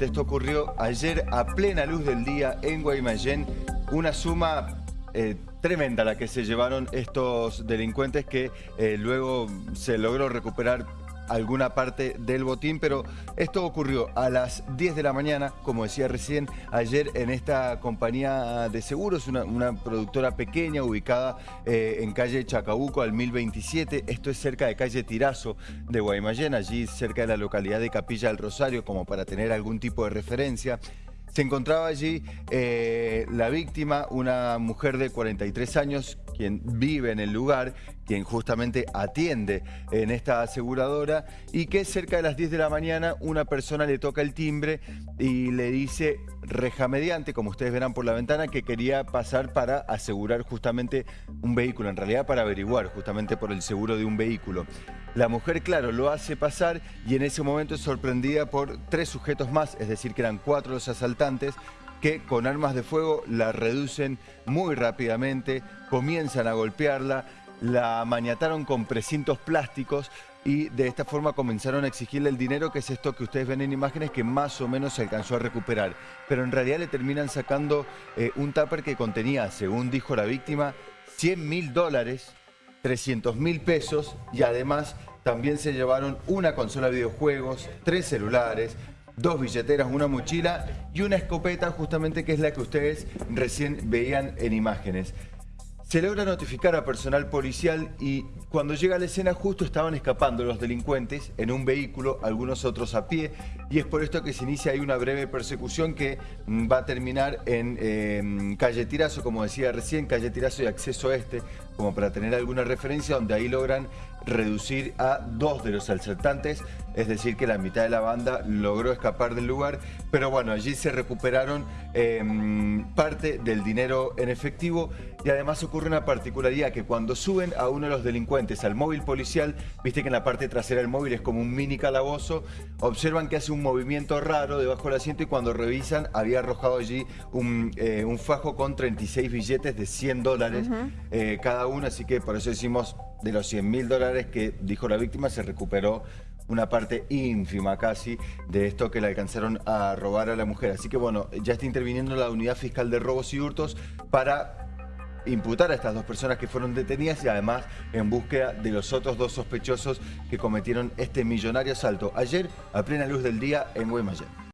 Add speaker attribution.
Speaker 1: Esto ocurrió ayer a plena luz del día en Guaymallén. Una suma eh, tremenda la que se llevaron estos delincuentes que eh, luego se logró recuperar alguna parte del botín, pero esto ocurrió a las 10 de la mañana, como decía recién, ayer en esta compañía de seguros, una, productora pequeña ubicada eh, en calle Chacabuco al 1027, esto es cerca de calle Tirazo de Guaymallén, allí cerca de la localidad de Capilla del Rosario, como para tener algún tipo de referencia. Se encontraba allí eh, la víctima, una mujer de 43 años, quien vive en el lugar, quien justamente atiende en esta aseguradora y que cerca de las 10 de la mañana una persona le toca el timbre y le dice reja mediante, como ustedes verán por la ventana, que quería pasar para asegurar justamente un vehículo, en realidad para averiguar justamente por el seguro de un vehículo. La mujer, claro, lo hace pasar y en ese momento es sorprendida por tres sujetos más, es decir, que eran cuatro los asaltantes, que con armas de fuego la reducen muy rápidamente, comienzan a golpearla, la maniataron con precintos plásticos y de esta forma comenzaron a exigirle el dinero, que es esto que ustedes ven en imágenes, que más o menos se alcanzó a recuperar. Pero en realidad le terminan sacando eh, un tupper que contenía, según dijo la víctima, 100 mil dólares, 300 mil pesos y además también se llevaron una consola de videojuegos, tres celulares, dos billeteras, una mochila y una escopeta justamente que es la que ustedes recién veían en imágenes. Se logra notificar a personal policial y cuando llega a la escena justo estaban escapando los delincuentes en un vehículo, algunos otros a pie, y es por esto que se inicia ahí una breve persecución que mm, va a terminar en em, calle Tirazo, como decía recién, calle Tirazo y acceso este, como para tener alguna referencia, donde ahí logran reducir a dos de los asaltantes, es decir que la mitad de la banda logró escapar del lugar, pero bueno, allí se recuperaron em, parte del dinero en efectivo y además ocurre una particularidad que cuando suben a uno de los delincuentes al móvil policial, viste que en la parte trasera del móvil es como un mini calabozo, observan que hace un movimiento raro debajo del asiento y cuando revisan había arrojado allí un, eh, fajo con 36 billetes de 100 dólares eh, cada uno, así que por eso decimos de los 100 mil dólares que dijo la víctima se recuperó una parte ínfima casi de esto que le alcanzaron a robar a la mujer. Así que bueno, ya está interviniendo la Unidad Fiscal de Robos y Hurtos para imputar a estas dos personas que fueron detenidas y además en búsqueda de los otros dos sospechosos que cometieron este millonario asalto ayer a plena luz del día en Guaymallén.